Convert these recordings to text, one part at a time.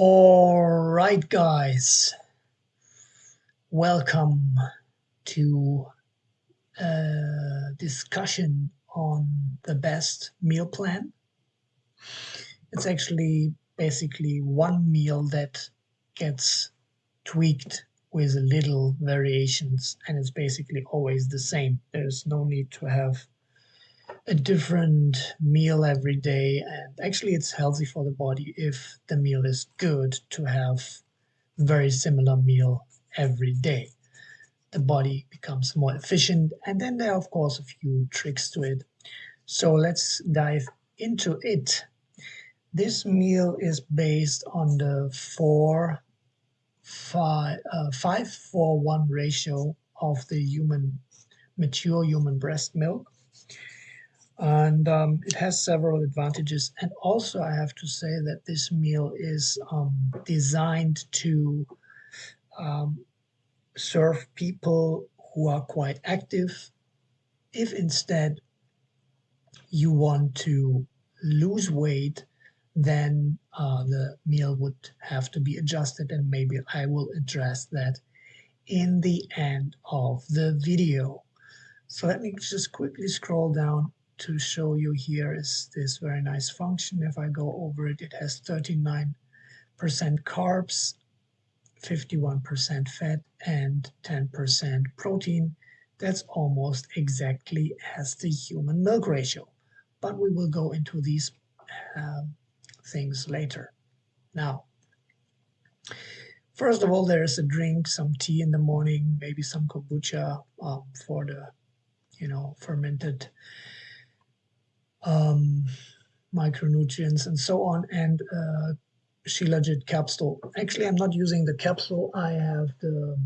All right, guys. Welcome to a discussion on the best meal plan. It's actually basically one meal that gets tweaked with little variations and it's basically always the same. There's no need to have a different meal every day and actually it's healthy for the body if the meal is good to have very similar meal every day. The body becomes more efficient and then there are of course a few tricks to it. So let's dive into it. This meal is based on the four five, uh, five four one ratio of the human mature human breast milk and um, it has several advantages. And also i have to say that this meal is um, designed to um, serve people who are quite active. If instead you want to lose weight then uh, the meal would have to be adjusted. And maybe i will address that in the end of the video. So let me just quickly scroll down to show you here is this very nice function. If I go over it, it has 39% carbs, 51% fat, and 10% protein. That's almost exactly as the human milk ratio. But we will go into these uh, things later. Now, first of all, there is a drink, some tea in the morning, maybe some kombucha um, for the, you know, fermented um, micronutrients and so on, and uh, Shilajit capsule. Actually, I'm not using the capsule. I have the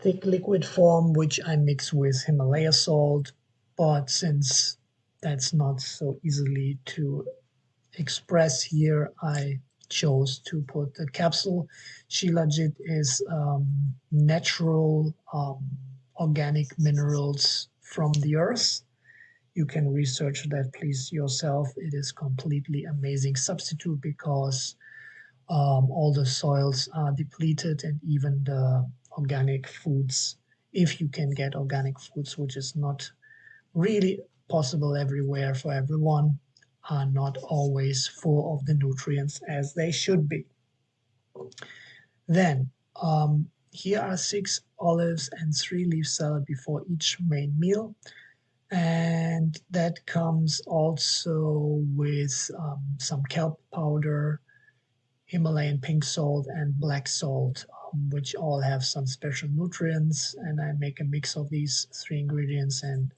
thick liquid form, which I mix with Himalaya salt. But since that's not so easily to express here, I chose to put the capsule. Shilajit is um, natural um, organic minerals from the earth you can research that please yourself. It is completely amazing substitute because um, all the soils are depleted and even the organic foods, if you can get organic foods, which is not really possible everywhere for everyone, are not always full of the nutrients as they should be. Then, um, here are six olives and three leaf salad before each main meal and that comes also with um, some kelp powder, Himalayan pink salt, and black salt, um, which all have some special nutrients. And I make a mix of these three ingredients and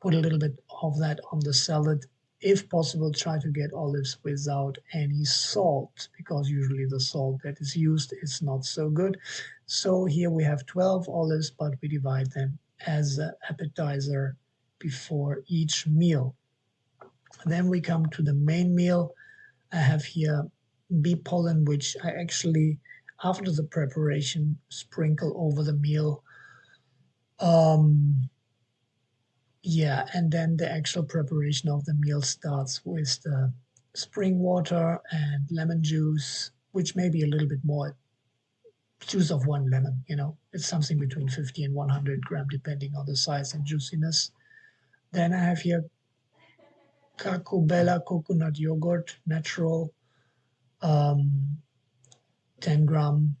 put a little bit of that on the salad. If possible, try to get olives without any salt because usually the salt that is used is not so good. So here we have 12 olives, but we divide them as an appetizer before each meal. Then we come to the main meal. I have here bee pollen, which I actually, after the preparation, sprinkle over the meal. Um, yeah, and then the actual preparation of the meal starts with the spring water and lemon juice, which may be a little bit more juice of one lemon, you know, it's something between 50 and 100 gram, depending on the size and juiciness. Then I have here Kakubela coconut yogurt, natural, um, 10 gram.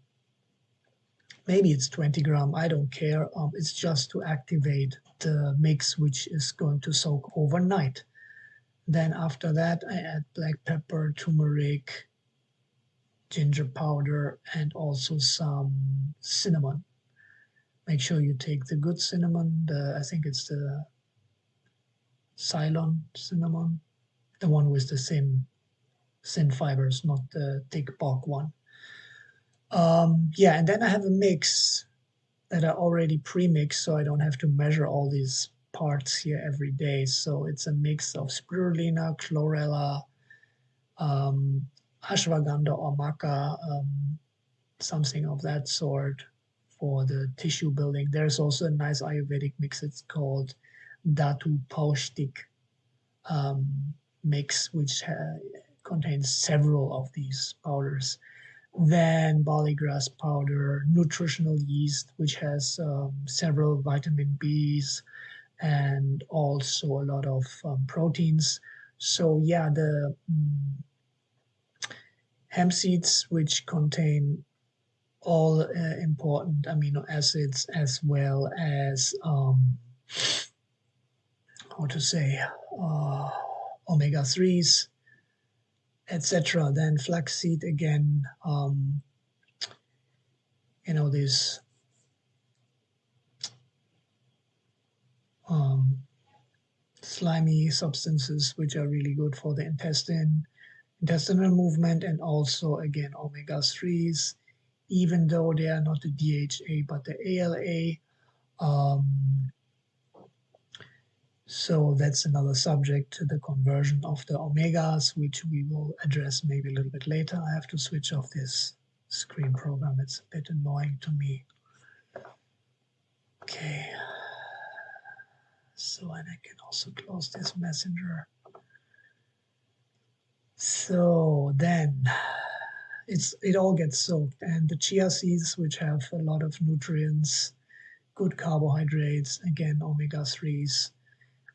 Maybe it's 20 gram, I don't care. Um, it's just to activate the mix, which is going to soak overnight. Then after that, I add black pepper, turmeric, ginger powder, and also some cinnamon. Make sure you take the good cinnamon. The, I think it's the Ceylon cinnamon, the one with the thin, thin fibers, not the thick bark one. Um, yeah, and then I have a mix that I already pre-mixed, so I don't have to measure all these parts here every day. So it's a mix of spirulina, chlorella, um, ashwagandha or maca, um, something of that sort for the tissue building. There's also a nice Ayurvedic mix. It's called Dhatu Paushtik um, mix, which uh, contains several of these powders. Then barley grass powder, nutritional yeast, which has um, several vitamin Bs and also a lot of um, proteins. So yeah, the um, hemp seeds, which contain all uh, important amino acids as well as um, how to say uh, omega 3s etc then flaxseed again um, you know these um, slimy substances which are really good for the intestine intestinal movement and also again omega 3s even though they are not the DHA but the ALA. Um, so that's another subject to the conversion of the omegas, which we will address maybe a little bit later. I have to switch off this screen program. It's a bit annoying to me. Okay. So, and I can also close this messenger. So then it's it all gets soaked and the chia seeds which have a lot of nutrients good carbohydrates again omega-3s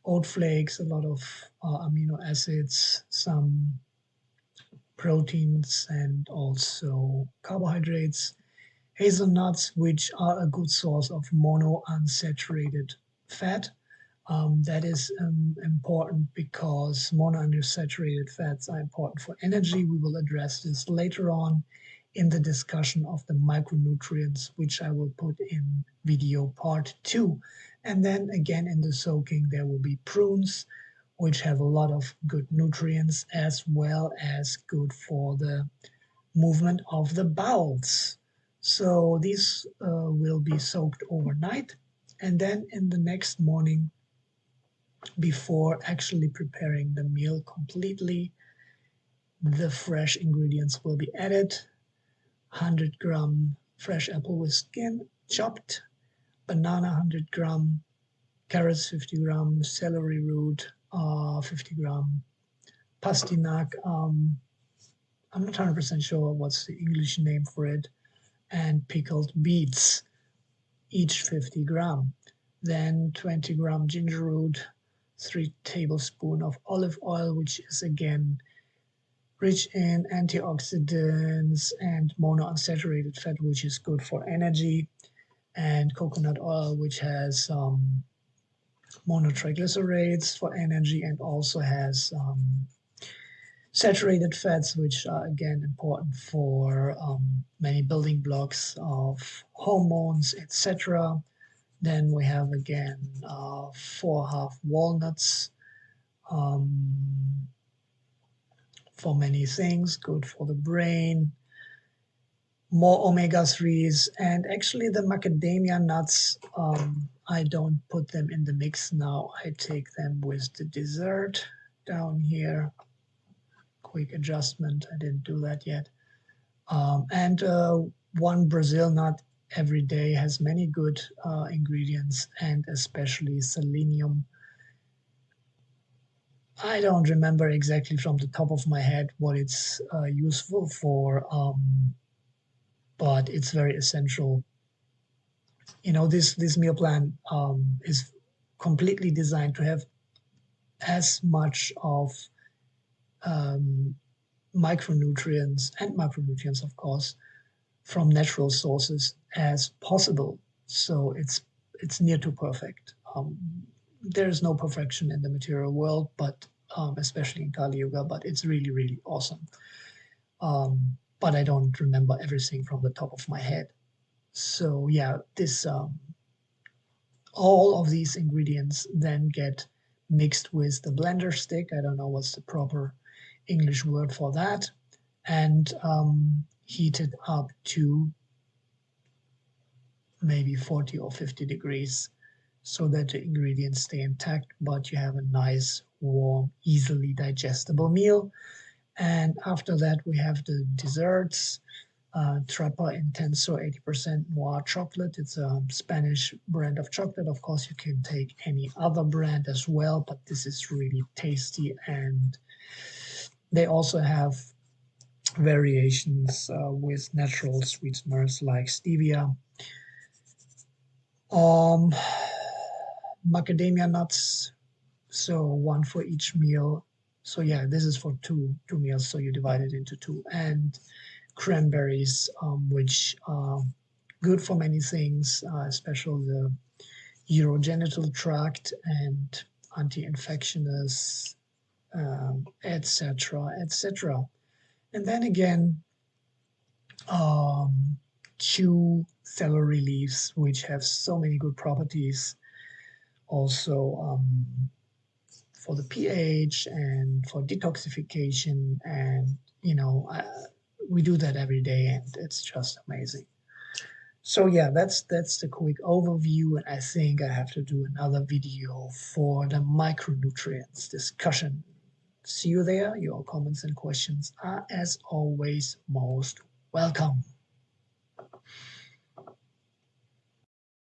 oat flakes a lot of uh, amino acids some proteins and also carbohydrates hazelnuts which are a good source of monounsaturated fat um, that is um, important because monounsaturated fats are important for energy. We will address this later on in the discussion of the micronutrients, which I will put in video part two. And then again in the soaking, there will be prunes, which have a lot of good nutrients as well as good for the movement of the bowels. So these uh, will be soaked overnight. And then in the next morning, before actually preparing the meal completely. The fresh ingredients will be added. 100 gram fresh apple with skin chopped, banana 100 gram, carrots 50 gram, celery root uh, 50 gram, pastinac, um, I'm not 100% sure what's the English name for it, and pickled beets, each 50 gram. Then 20 gram ginger root, 3 tablespoon of olive oil, which is again rich in antioxidants and monounsaturated fat, which is good for energy, and coconut oil, which has um, monotriglycerides for energy and also has um, saturated fats, which are again important for um, many building blocks of hormones, etc. Then we have again uh, four half walnuts um, for many things, good for the brain, more omega-3s, and actually the macadamia nuts, um, I don't put them in the mix now. I take them with the dessert down here. Quick adjustment, I didn't do that yet. Um, and uh, one Brazil nut every day has many good uh, ingredients and especially selenium. I don't remember exactly from the top of my head what it's uh, useful for, um, but it's very essential. You know, this, this meal plan um, is completely designed to have as much of um, micronutrients and macronutrients, of course, from natural sources as possible. So it's it's near to perfect. Um, there is no perfection in the material world, but um, especially in Kali Yuga, but it's really, really awesome. Um, but I don't remember everything from the top of my head. So yeah, this um, all of these ingredients then get mixed with the blender stick. I don't know what's the proper English word for that. And um, heated up to maybe 40 or 50 degrees so that the ingredients stay intact, but you have a nice, warm, easily digestible meal. And after that, we have the desserts. Uh, Trapa Intenso 80% noir chocolate. It's a Spanish brand of chocolate. Of course, you can take any other brand as well, but this is really tasty and they also have variations uh, with natural sweeteners like stevia, um, macadamia nuts, so one for each meal. So yeah, this is for two two meals, so you divide it into two. And cranberries, um, which are good for many things, uh, especially the urogenital tract and anti-infectious, um, etc., etc. And then again, um, celery leaves, which have so many good properties. Also um, for the pH and for detoxification, and you know, uh, we do that every day, and it's just amazing. So yeah, that's that's the quick overview, and I think I have to do another video for the micronutrients discussion. See you there. Your comments and questions are, as always, most welcome.